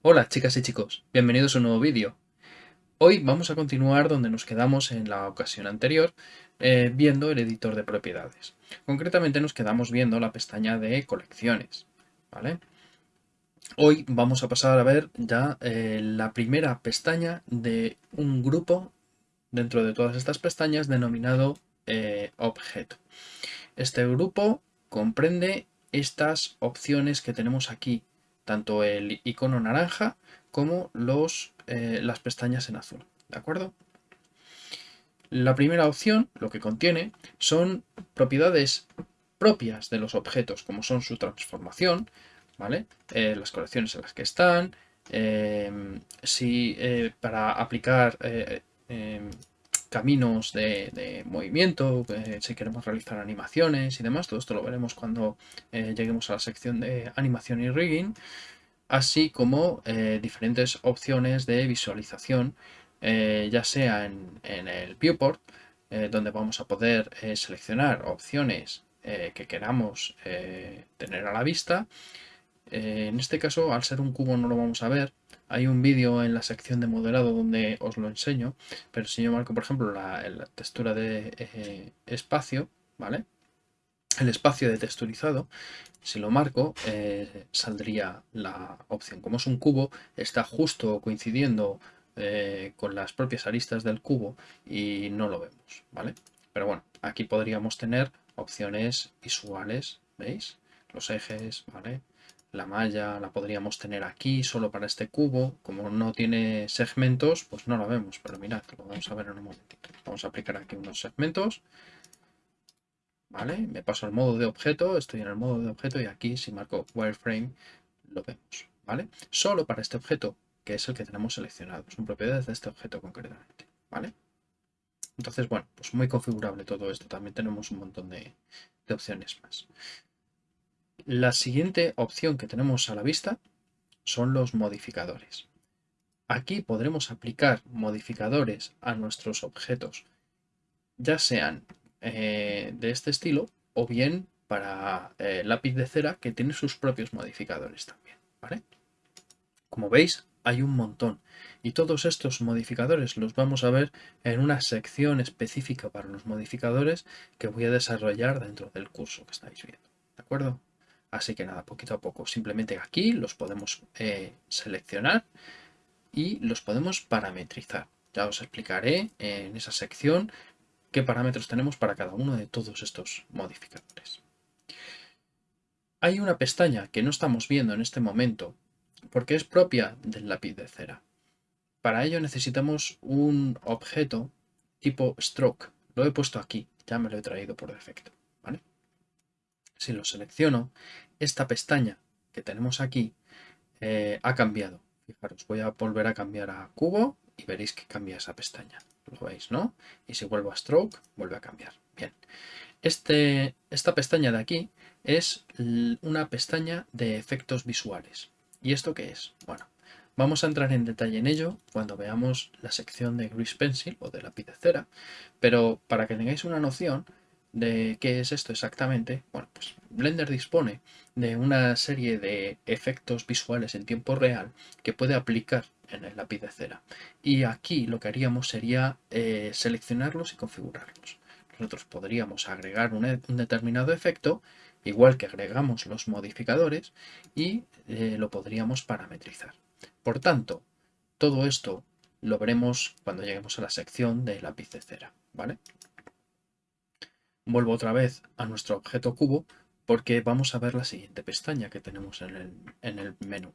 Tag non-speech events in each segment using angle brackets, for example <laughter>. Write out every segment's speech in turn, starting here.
Hola chicas y chicos, bienvenidos a un nuevo vídeo. Hoy vamos a continuar donde nos quedamos en la ocasión anterior eh, viendo el editor de propiedades. Concretamente nos quedamos viendo la pestaña de colecciones. ¿vale? Hoy vamos a pasar a ver ya eh, la primera pestaña de un grupo dentro de todas estas pestañas denominado eh, objeto. Este grupo comprende estas opciones que tenemos aquí tanto el icono naranja como los, eh, las pestañas en azul. ¿De acuerdo? La primera opción, lo que contiene, son propiedades propias de los objetos, como son su transformación, ¿vale? Eh, las colecciones en las que están, si para aplicar caminos de, movimiento, eh, si queremos realizar animaciones y demás. Todo esto lo veremos cuando eh, lleguemos a la sección de animación y rigging, así como eh, diferentes opciones de visualización, ya sea en el viewport, donde vamos a poder seleccionar opciones que queramos tener a la vista. En este caso, al ser un cubo no lo vamos a ver, hay un vídeo en la sección de moderado donde os lo enseño, pero si yo marco, por ejemplo, la, textura de eh, espacio, ¿vale? El espacio de texturizado, si lo marco, eh, saldría la opción. Como es un cubo, está justo coincidiendo eh, con las propias aristas del cubo y no lo vemos, ¿vale? Pero bueno, aquí podríamos tener opciones visuales, ¿veis? Los ejes, ¿vale? La malla la podríamos tener aquí solo para este cubo. Como no tiene segmentos, pues no la vemos. Pero mirad, lo vamos a ver en un momentito. Vamos a aplicar aquí unos segmentos. ¿Vale? Me paso al modo de objeto, estoy en el modo de objeto y aquí si marco wireframe lo vemos. ¿Vale? Solo para este objeto, que es el que tenemos seleccionado. Son propiedades de este objeto concretamente. ¿Vale? Entonces, bueno, pues muy configurable todo esto. También tenemos un montón de opciones más. La siguiente opción que tenemos a la vista son los modificadores. Aquí podremos aplicar modificadores a nuestros objetos, ya sean eh, de este estilo o bien para eh, lápiz de cera que tiene sus propios modificadores también. ¿vale? Como veis, hay un montón y todos estos modificadores los vamos a ver en una sección específica para los modificadores que voy a desarrollar dentro del curso que estáis viendo. ¿De acuerdo? Así que nada, poquito a poco. Simplemente aquí los podemos eh, seleccionar y los podemos parametrizar. Ya os explicaré en esa sección qué parámetros tenemos para cada uno de todos estos modificadores. Hay una pestaña que no estamos viendo en este momento porque es propia del lápiz de cera. Para ello necesitamos un objeto tipo stroke. Lo he puesto aquí, ya me lo he traído por defecto. Si lo selecciono, esta pestaña que tenemos aquí eh, ha cambiado. Fijaros, voy a volver a cambiar a cubo y veréis que cambia esa pestaña. Lo veis, ¿no? Y si vuelvo a stroke, vuelve a cambiar. Bien. Este, esta pestaña de aquí es una pestaña de efectos visuales. ¿Y esto qué es? Bueno, vamos a entrar en detalle en ello cuando veamos la sección de Grease Pencil o de lápiz de cera, pero para que tengáis una noción, de qué es esto exactamente, bueno, pues Blender dispone de una serie de efectos visuales en tiempo real que puede aplicar en el lápiz de cera. Y aquí lo que haríamos sería eh, seleccionarlos y configurarlos. Nosotros podríamos agregar un, determinado efecto, igual que agregamos los modificadores, y eh, lo podríamos parametrizar. Por tanto, todo esto lo veremos cuando lleguemos a la sección de lápiz de cera. ¿vale? Vuelvo otra vez a nuestro objeto cubo porque vamos a ver la siguiente pestaña que tenemos en el, menú,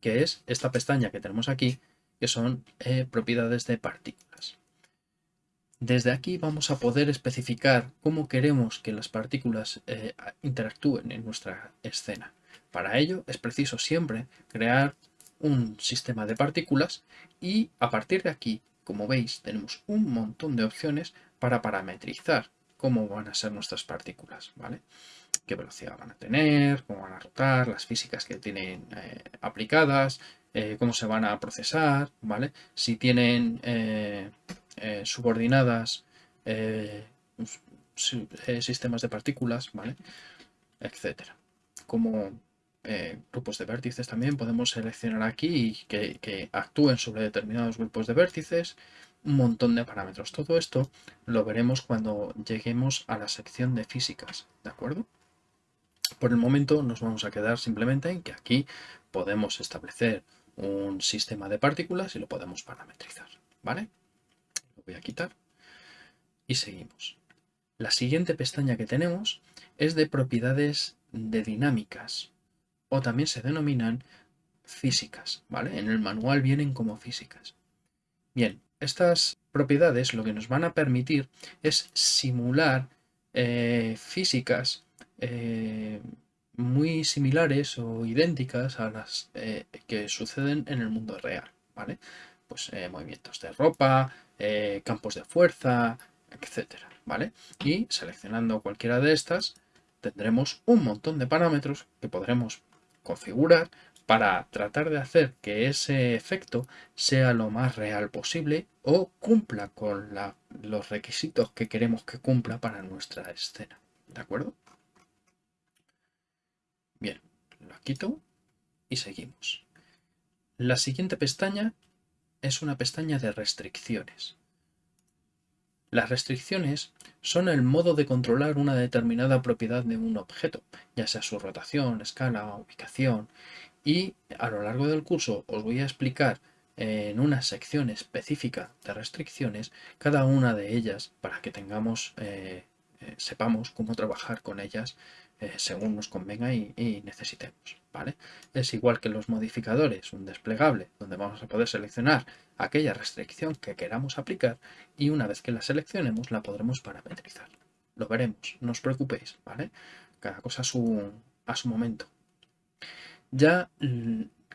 que es esta pestaña que tenemos aquí, que son eh, propiedades de partículas. Desde aquí vamos a poder especificar cómo queremos que las partículas eh, interactúen en nuestra escena. Para ello es preciso siempre crear un sistema de partículas y a partir de aquí, como veis, tenemos un montón de opciones para parametrizar cómo van a ser nuestras partículas, ¿vale? Qué velocidad van a tener, cómo van a rotar, las físicas que tienen eh, aplicadas, eh, cómo se van a procesar, ¿vale? Si tienen eh, subordinadas sistemas de partículas, ¿vale? Etcétera. Como grupos de vértices también podemos seleccionar aquí que actúen sobre determinados grupos de vértices, un montón de parámetros. Todo esto lo veremos cuando lleguemos a la sección de físicas, ¿de acuerdo? Por el momento nos vamos a quedar simplemente en que aquí podemos establecer un sistema de partículas y lo podemos parametrizar, ¿vale? Lo voy a quitar y seguimos. La siguiente pestaña que tenemos es de propiedades de dinámicas o también se denominan físicas, ¿vale? En el manual vienen como físicas. Bien, estas propiedades lo que nos van a permitir es simular eh, físicas eh, muy similares o idénticas a las eh, que suceden en el mundo real, ¿vale? Pues movimientos de ropa, campos de fuerza, etcétera, ¿vale? Y seleccionando cualquiera de estas tendremos un montón de parámetros que podremos configurar para tratar de hacer que ese efecto sea lo más real posible o cumpla con los requisitos que queremos que cumpla para nuestra escena. ¿De acuerdo? Bien, lo quito y seguimos. La siguiente pestaña es una pestaña de restricciones. Las restricciones son el modo de controlar una determinada propiedad de un objeto, ya sea su rotación, escala, ubicación, y a lo largo del curso os voy a explicar en una sección específica de restricciones cada una de ellas para que tengamos, eh, eh, sepamos cómo trabajar con ellas eh, según nos convenga y, necesitemos. ¿vale? Es igual que los modificadores, un desplegable donde vamos a poder seleccionar aquella restricción que queramos aplicar y una vez que la seleccionemos la podremos parametrizar. Lo veremos, no os preocupéis, ¿vale? Cada cosa a su, a su momento. Ya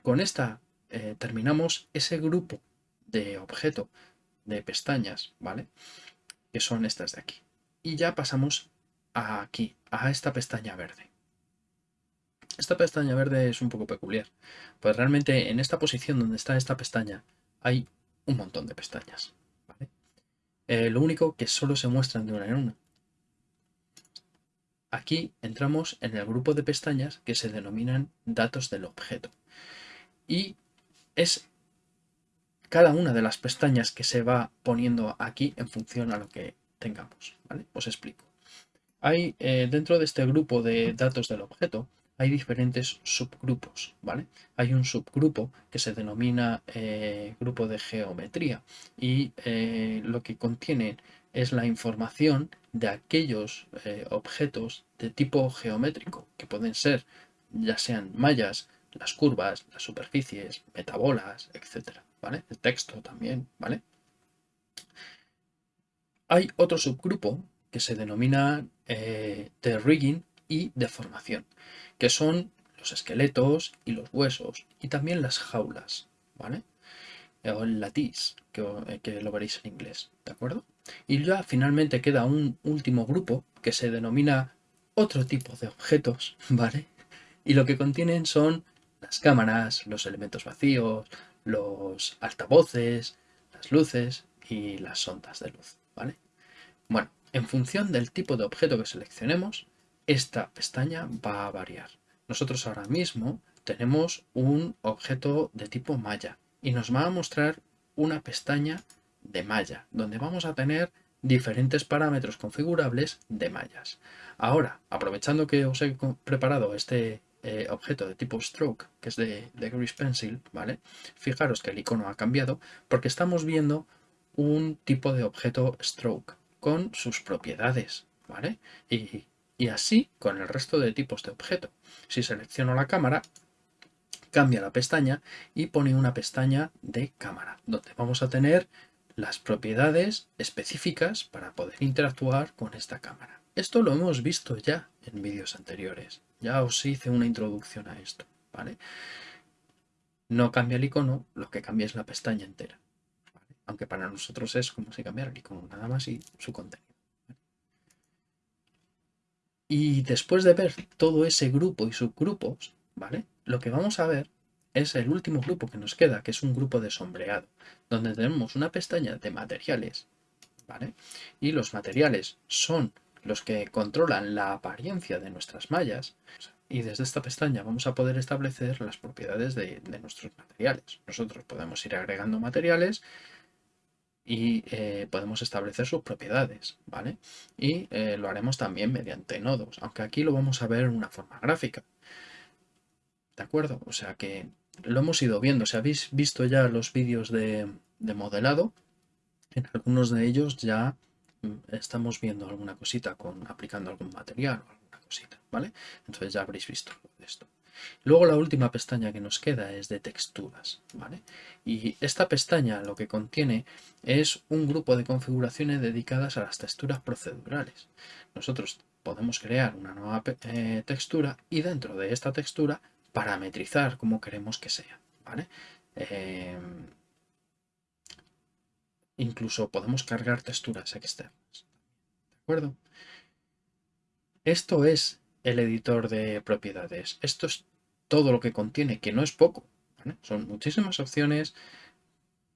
con esta eh, terminamos ese grupo de objeto de pestañas, ¿vale? Que son estas de aquí. Y ya pasamos aquí, a esta pestaña verde. Esta pestaña verde es un poco peculiar, pues realmente en esta posición donde está esta pestaña hay un montón de pestañas. Eh, lo único que solo se muestran de una en una. Aquí entramos en el grupo de pestañas que se denominan datos del objeto. Y es cada una de las pestañas que se va poniendo aquí en función a lo que tengamos. Os explico. Hay eh, dentro de este grupo de datos del objeto hay diferentes subgrupos, ¿vale? Hay un subgrupo que se denomina eh, grupo de geometría y eh, lo que contiene es la información de aquellos objetos de tipo geométrico que pueden ser ya sean mallas, las curvas, las superficies, metabolas, etcétera, ¿vale? El texto también, ¿vale? Hay otro subgrupo que se denomina eh, de rigging y deformación, que son los esqueletos y los huesos y también las jaulas, ¿vale? O el latís, que, eh, que lo veréis en inglés, ¿de acuerdo? Y ya finalmente queda un último grupo que se denomina otro tipo de objetos, <laughs> ¿vale? Y lo que contienen son las cámaras, los elementos vacíos, los altavoces, las luces y las ondas de luz, ¿vale? Bueno, en función del tipo de objeto que seleccionemos, esta pestaña va a variar. Nosotros ahora mismo tenemos un objeto de tipo malla y nos va a mostrar una pestaña de malla, donde vamos a tener diferentes parámetros configurables de mallas. Ahora, aprovechando que os he preparado este eh, objeto de tipo stroke, que es de, de Grease Pencil, ¿vale? Fijaros que el icono ha cambiado porque estamos viendo un tipo de objeto stroke con sus propiedades, ¿vale? Y, así con el resto de tipos de objeto. Si selecciono la cámara, cambia la pestaña y pone una pestaña de cámara, donde vamos a tener las propiedades específicas para poder interactuar con esta cámara. Esto lo hemos visto ya en vídeos anteriores. Ya os hice una introducción a esto, ¿vale? No cambia el icono, lo que cambia es la pestaña entera aunque para nosotros es como si cambiara el icono, nada más y su contenido. Y después de ver todo ese grupo y subgrupos, ¿vale? Lo que vamos a ver es el último grupo que nos queda, que es un grupo de sombreado, donde tenemos una pestaña de materiales, ¿vale? Y los materiales son los que controlan la apariencia de nuestras mallas y desde esta pestaña vamos a poder establecer las propiedades de, nuestros materiales. Nosotros podemos ir agregando materiales y eh, podemos establecer sus propiedades, ¿vale? Y eh, lo haremos también mediante nodos, aunque aquí lo vamos a ver en una forma gráfica. ¿De acuerdo? O sea que lo hemos ido viendo. Si habéis visto ya los vídeos de, de modelado, en algunos de ellos ya mm, estamos viendo alguna cosita con aplicando algún material o alguna cosita, ¿vale? Entonces ya habréis visto esto. Luego la última pestaña que nos queda es de texturas, ¿vale? Y esta pestaña lo que contiene es un grupo de configuraciones dedicadas a las texturas procedurales. Nosotros podemos crear una nueva eh, textura y dentro de esta textura parametrizar como queremos que sea, ¿vale? Em, incluso podemos cargar texturas externas, ¿de acuerdo? Esto es el editor de propiedades. Esto es todo lo que contiene, que no es poco. Son muchísimas opciones,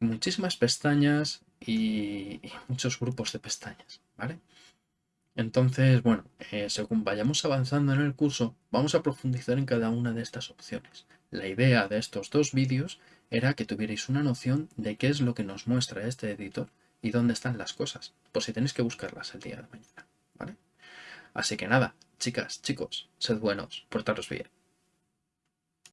muchísimas pestañas y, muchos grupos de pestañas. ¿vale? Entonces, bueno, eh, según vayamos avanzando en el curso, vamos a profundizar en cada una de estas opciones. La idea de estos dos vídeos era que tuvierais una noción de qué es lo que nos muestra este editor y dónde están las cosas, por si tenéis que buscarlas el día de mañana. ¿vale? Así que nada, chicas, chicos, sed buenos, portaros bien.